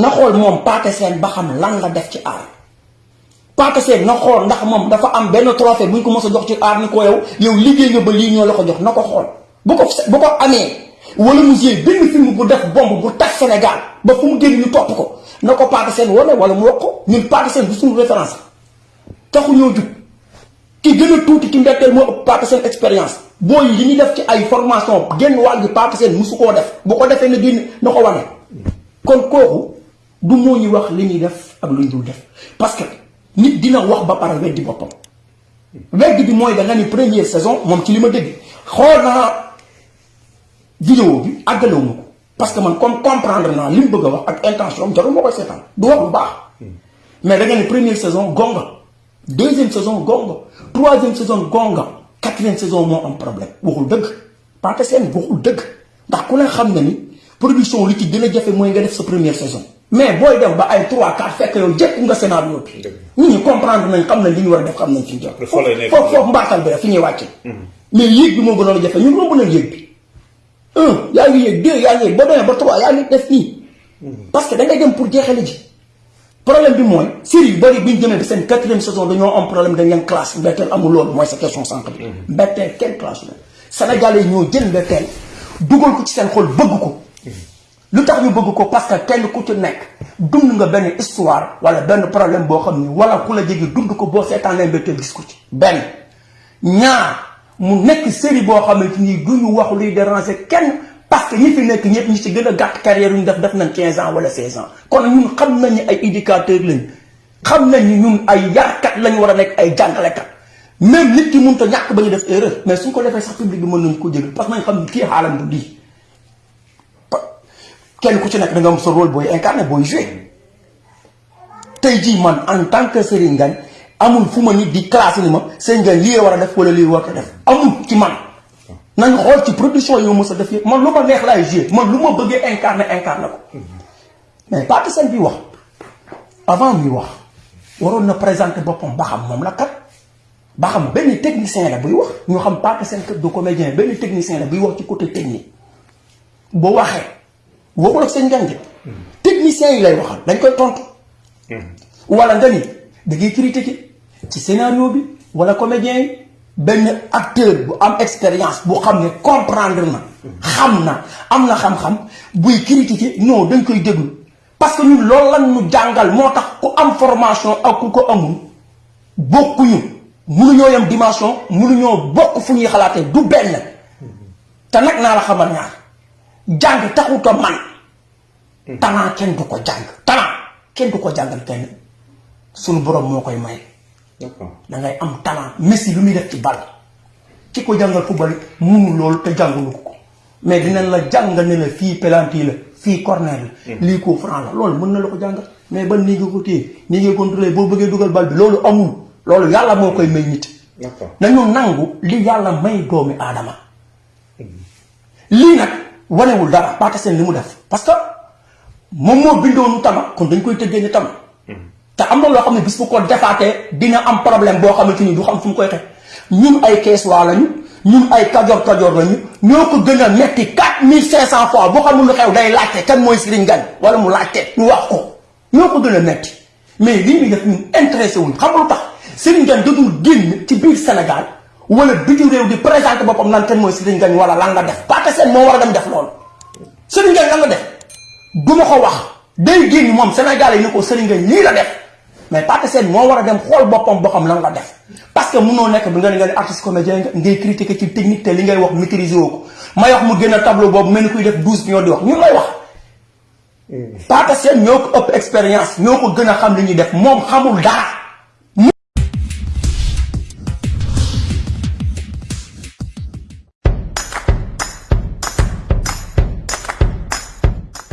na xool moom Pathé Sène ba xam lan la def ci aar. Pathé Sène na xool ndax moom dafa am benn trophée bu ñu ko mos a jox ci aar ni ko yow yow liggéey nga ba lii ñoo la ko jox na ko xool. Bu ko bu ko amee wala mu jël benn film bu def bomb bu tas Sénégal ba fu mu génn ñu topp ko na ko Pathé Sène wane wala mu wax ko ñun Pathé Sène bu suñu référence. Taxu ñoo jub ki gën a tuuti ci mbetteel moo ëpp Pathé Sène expérience. Booy li ñuy def ci ay formation génn wàll gi Pathé Sène musu koo def. Bu ko defee na génn na ko wane. Kon kooku du moo ñu wax li ñuy def ak lu dul def. parce que nit dina wax ba pare weddi boppam. weddi bi mooy da nga ni première saison moom ci li ma dégg. xool vidéo bi àggalewu parce que man comme comprendre naa li mu bëgg a wax ak intention am jarul ma koy du wax bu baax. mais da nga ni première saison gonga. deuxième saison gonga. troisième saison gonga. quatrième saison moo am problème. waxul dëgg. Pathé Sène waxul dëgg. ndax ku ne xam na ni production li ci gën a jafe mooy nga def sa première saison mais booy dem ba ay 3 4 fekk yow jekk nga scénario bi. Nit ñi comprendre nañ xam nañ li ñu war a def xam nañ fi ñu jot foofu foofu bi la fi ñuy wàcce. Mais yéeg bi moo gënoon a jafe ñun romb nañ yéeg bi. Un yaa ngi yéeg deux yaa ngi yéeg ba demee ba trois yaa ngi def nii. Parce que da ngay dem pour jeexale ji. Problème bi mooy série yu bëri bi ñu jëmee ba seen quatrième saison dañoo am problème dañ leen classe mbetteel amul loolu mooy sa question sànq bi. Mbetteel kenn classe la? Sénégalais ñoo jël mbetteel dugal ko ci seen xol bëgg ko lu tax ñu bëgg ko parce que kenn ku ci nekk dund nga benn histoire wala benn problème boo xam ni wala ku la jege dund ko boo seetaanee mbetteel gis ko ci. Benn. Ñaar. Mu nekk série boo xamante ni du ñu wax luy déranger kenn parce que ñi fi nekk ñëpp ñi ci gën a gàtt carrière ñu def def nañ 15 ans wala 16 ans. Kon ñun xam nañ ay éducateurs lañ. Xam nañ ñun ay yarkat lañ war a nekk ay jàngalekat. Même nit ki mënut a ñàkk ba ñu def erreur. Mais suñ ko defee sax public bi mën nañu ko jégal parce que nañ xam ni kii xaalam du lii kenn ku ci nekk da nga rôle booy incarné booy joué. Tey man en tant que Serigne Ngagne amul fu ma nit di classé ni ma Serigne Ngagne lii war a def wala lii war a def. Amul ci man. nañ xool ci production yi mos a def man lu ma neex laay joué. Man lu ma bëggee incarné incarné ko. Mais Pathé Sène bi wax. Avant muy wax waroon na présenter boppam ba xam moom la kat. Ba xam benn technicien la buy wax. Ñu xam Pathé Sène kat du comédien. Benn technicien la buy wax ci côté technique. Boo waxee waxul ak seen njàng. Technicien yi lay waxal dañ koy tontu. Wala nga ni da ngay critiquer ci scénario bi wala comédien yi. Acteur bu am expérience bu xam ne comprendre na xam na am na xam-xam buy critiquer non dañ koy déglu. Parce que ñun loolu lan ñu jàngal moo tax ku am formation ak ku ko amul bokkuñu. Mënuñoo yem dimension mënuñoo bokk fu ñuy xalaatee du benn. Te nag naa la xamal ñaar. Jàng taxut a man talent kenn du ko jàng talent kenn du ko jàngal kenn. Suñu borom moo koy may da ngay am talent Messi lu muy def ci bal. Ki ko jàngal football munu loolu te jàngulu ko. Mais dinañ la jàngal ne la fii penalty la fii corner la. Lii coup franc la loolu mën na la ko jàngal. Mais ban nii nga ko téye? Nii nga contrôlé boo bëggee dugal bal bi loolu amul. Loolu yàlla moo koy may nit. Nañu nangu li yàlla may doomi aadama. Lii nag wanewul dara Pathé Sène li mu def. Parce que moom moo bindoonu tama kon dañ koy tëggee ni tama te am na loo xam ne bis bu ko defaatee dina am problème boo xamante ni du xam fu mu koy teg. Ñun ay kees waa lañu ñun ay kajoor kajoor lañu ñoo ko gën a metti quatre mille cinq cent fois. Boo xamul lu xew day laajte kan mooy Serigne Ngagne wala mu laajte ñu wax ko. Ñoo ko gën a metti. Mais lii muy def ñun intéressé wuñ. Xam lu tax? Serigne Ngagne dadul génn ci biir Sénégal wala biti réew di présenté boppam naan kan mooy Serigne Ngagne wala lan la def. Pathé Sène moo war a dem def loolu. Serigne lan la def du ma ko wax. Day génn moom Sénégal yi ni ko Serigne Ngagne lii la def. Mais Pathé Sène moo war a dem xool boppam boo xam lan la def. Parce que munoo nekk bi nga ne nga ne artiste comédien nga ngay critiquer ci technique te li ngay wax maîtriser woo ko. May wax mu génn tableau boobu mel ni kuy def douze millions di wax. Ñun lay wax. Pathé Sène ñoo ko ëpp expérience ñoo ko gën a xam li ñuy def. Moom xamul dara